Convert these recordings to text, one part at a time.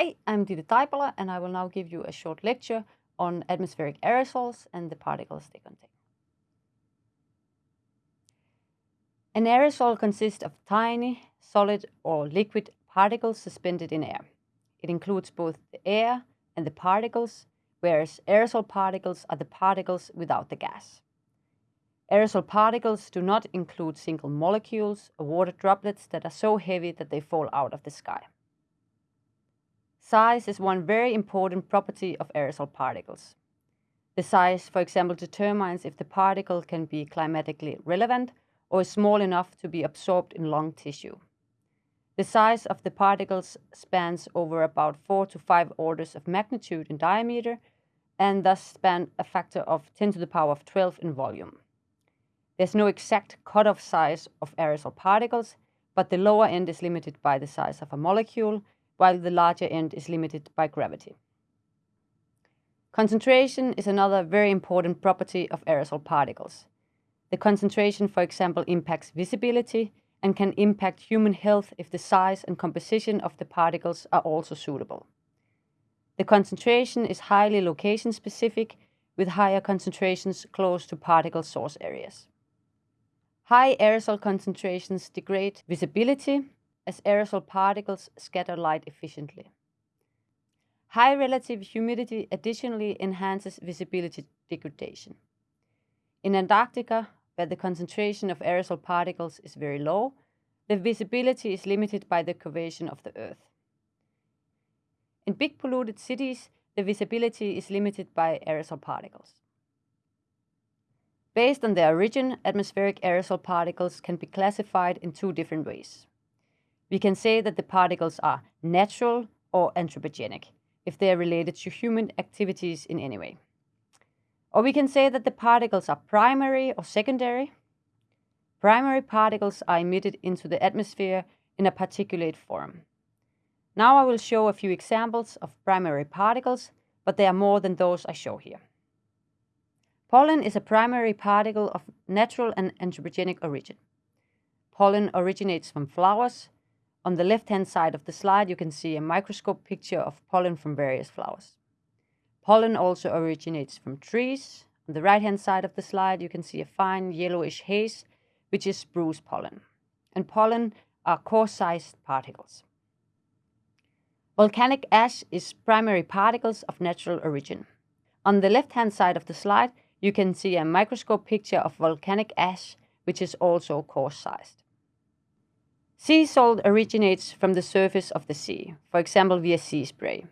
Hi, I'm Ditte Taipale and I will now give you a short lecture on atmospheric aerosols and the particles they contain. An aerosol consists of tiny, solid or liquid particles suspended in air. It includes both the air and the particles, whereas aerosol particles are the particles without the gas. Aerosol particles do not include single molecules or water droplets that are so heavy that they fall out of the sky. Size is one very important property of aerosol particles. The size, for example, determines if the particle can be climatically relevant or is small enough to be absorbed in lung tissue. The size of the particles spans over about 4 to 5 orders of magnitude in diameter and thus span a factor of 10 to the power of 12 in volume. There's no exact cutoff size of aerosol particles, but the lower end is limited by the size of a molecule while the larger end is limited by gravity. Concentration is another very important property of aerosol particles. The concentration, for example, impacts visibility and can impact human health if the size and composition of the particles are also suitable. The concentration is highly location specific with higher concentrations close to particle source areas. High aerosol concentrations degrade visibility as aerosol particles scatter light efficiently. High relative humidity additionally enhances visibility degradation. In Antarctica, where the concentration of aerosol particles is very low, the visibility is limited by the curvature of the Earth. In big polluted cities, the visibility is limited by aerosol particles. Based on their origin, atmospheric aerosol particles can be classified in two different ways we can say that the particles are natural or anthropogenic, if they are related to human activities in any way. Or we can say that the particles are primary or secondary. Primary particles are emitted into the atmosphere in a particulate form. Now I will show a few examples of primary particles, but they are more than those I show here. Pollen is a primary particle of natural and anthropogenic origin. Pollen originates from flowers, on the left-hand side of the slide, you can see a microscope picture of pollen from various flowers. Pollen also originates from trees. On the right-hand side of the slide, you can see a fine yellowish haze, which is spruce pollen. And pollen are coarse-sized particles. Volcanic ash is primary particles of natural origin. On the left-hand side of the slide, you can see a microscope picture of volcanic ash, which is also coarse-sized. Sea salt originates from the surface of the sea, for example via sea spray.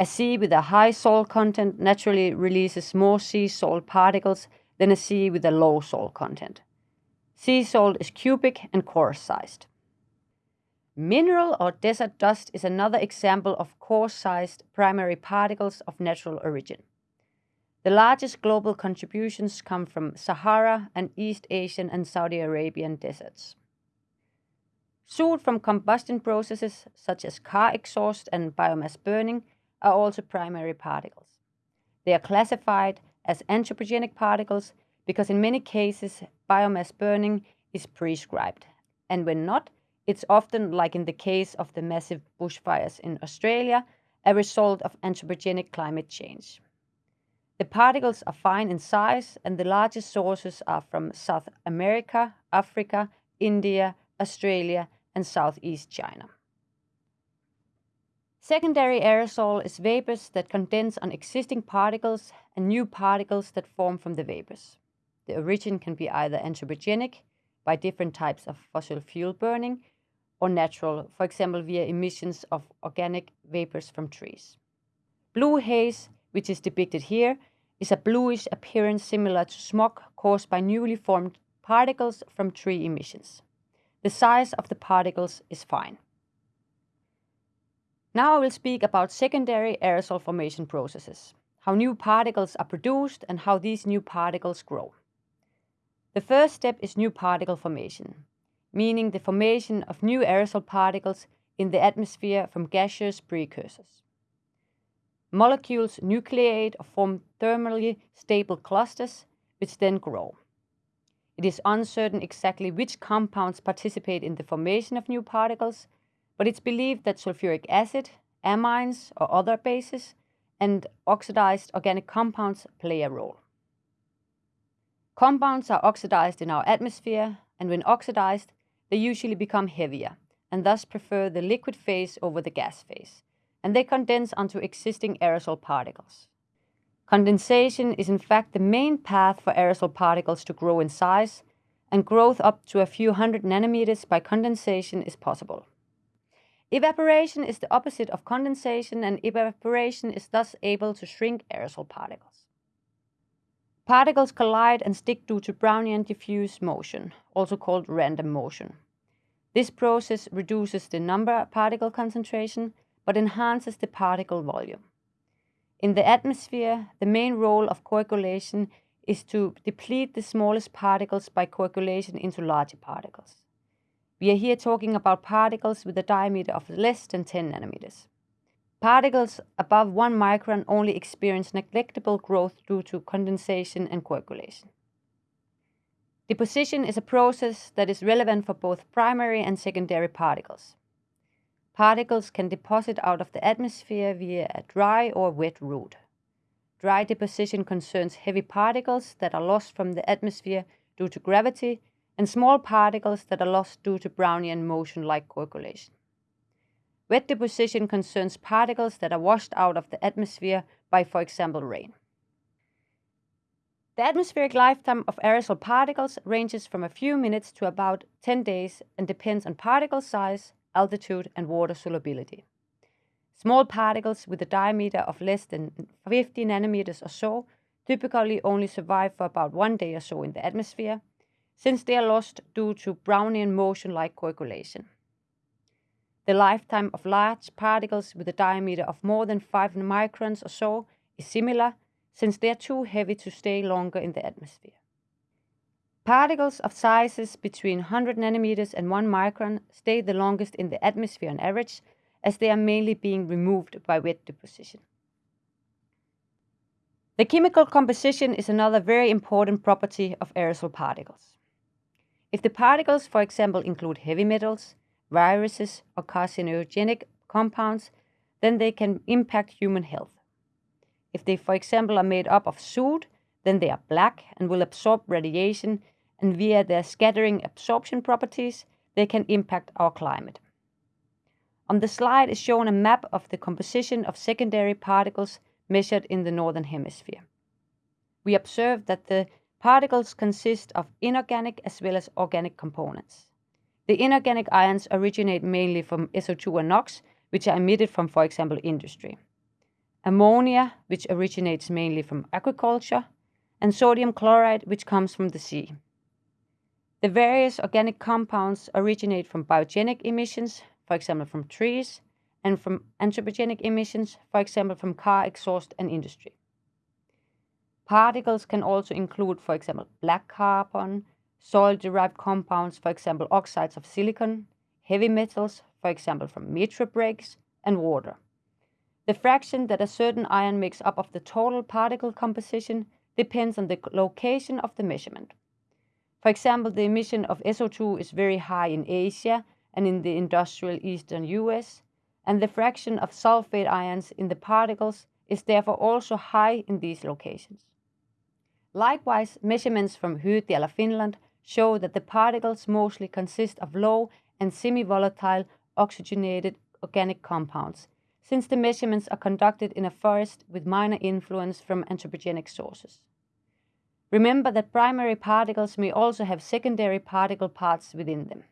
A sea with a high salt content naturally releases more sea salt particles than a sea with a low salt content. Sea salt is cubic and coarse-sized. Mineral or desert dust is another example of coarse-sized primary particles of natural origin. The largest global contributions come from Sahara and East Asian and Saudi Arabian deserts. Soot from combustion processes such as car exhaust and biomass burning are also primary particles. They are classified as anthropogenic particles because in many cases biomass burning is prescribed, and when not, it's often, like in the case of the massive bushfires in Australia, a result of anthropogenic climate change. The particles are fine in size, and the largest sources are from South America, Africa, India, Australia, and Southeast China. Secondary aerosol is vapors that condense on existing particles and new particles that form from the vapors. The origin can be either anthropogenic, by different types of fossil fuel burning, or natural, for example via emissions of organic vapors from trees. Blue haze, which is depicted here, is a bluish appearance similar to smog caused by newly formed particles from tree emissions. The size of the particles is fine. Now I will speak about secondary aerosol formation processes, how new particles are produced and how these new particles grow. The first step is new particle formation, meaning the formation of new aerosol particles in the atmosphere from gaseous precursors. Molecules nucleate or form thermally stable clusters, which then grow. It is uncertain exactly which compounds participate in the formation of new particles, but it's believed that sulfuric acid, amines or other bases, and oxidized organic compounds play a role. Compounds are oxidized in our atmosphere, and when oxidized, they usually become heavier and thus prefer the liquid phase over the gas phase, and they condense onto existing aerosol particles. Condensation is in fact the main path for aerosol particles to grow in size, and growth up to a few hundred nanometers by condensation is possible. Evaporation is the opposite of condensation, and evaporation is thus able to shrink aerosol particles. Particles collide and stick due to Brownian diffuse motion, also called random motion. This process reduces the number particle concentration, but enhances the particle volume. In the atmosphere, the main role of coagulation is to deplete the smallest particles by coagulation into larger particles. We are here talking about particles with a diameter of less than 10 nanometers. Particles above 1 micron only experience negligible growth due to condensation and coagulation. Deposition is a process that is relevant for both primary and secondary particles. Particles can deposit out of the atmosphere via a dry or wet route. Dry deposition concerns heavy particles that are lost from the atmosphere due to gravity and small particles that are lost due to Brownian motion like coagulation. Wet deposition concerns particles that are washed out of the atmosphere by, for example, rain. The atmospheric lifetime of aerosol particles ranges from a few minutes to about 10 days and depends on particle size, altitude, and water solubility. Small particles with a diameter of less than 50 nanometers or so typically only survive for about one day or so in the atmosphere, since they are lost due to Brownian motion like coagulation. The lifetime of large particles with a diameter of more than 5 microns or so is similar, since they are too heavy to stay longer in the atmosphere. Particles of sizes between 100 nanometers and 1 micron stay the longest in the atmosphere on average, as they are mainly being removed by wet deposition. The chemical composition is another very important property of aerosol particles. If the particles, for example, include heavy metals, viruses, or carcinogenic compounds, then they can impact human health. If they, for example, are made up of soot, then they are black and will absorb radiation, and via their scattering absorption properties, they can impact our climate. On the slide is shown a map of the composition of secondary particles measured in the Northern Hemisphere. We observe that the particles consist of inorganic as well as organic components. The inorganic ions originate mainly from SO2 and NOx, which are emitted from, for example, industry ammonia, which originates mainly from agriculture, and sodium chloride, which comes from the sea. The various organic compounds originate from biogenic emissions, for example from trees, and from anthropogenic emissions, for example from car exhaust and industry. Particles can also include, for example, black carbon, soil-derived compounds, for example oxides of silicon, heavy metals, for example from metro brakes, and water. The fraction that a certain ion makes up of the total particle composition depends on the location of the measurement. For example, the emission of SO2 is very high in Asia and in the industrial eastern US, and the fraction of sulfate ions in the particles is therefore also high in these locations. Likewise, measurements from Hyytiälä, Finland show that the particles mostly consist of low and semi-volatile oxygenated organic compounds since the measurements are conducted in a forest with minor influence from anthropogenic sources. Remember that primary particles may also have secondary particle parts within them.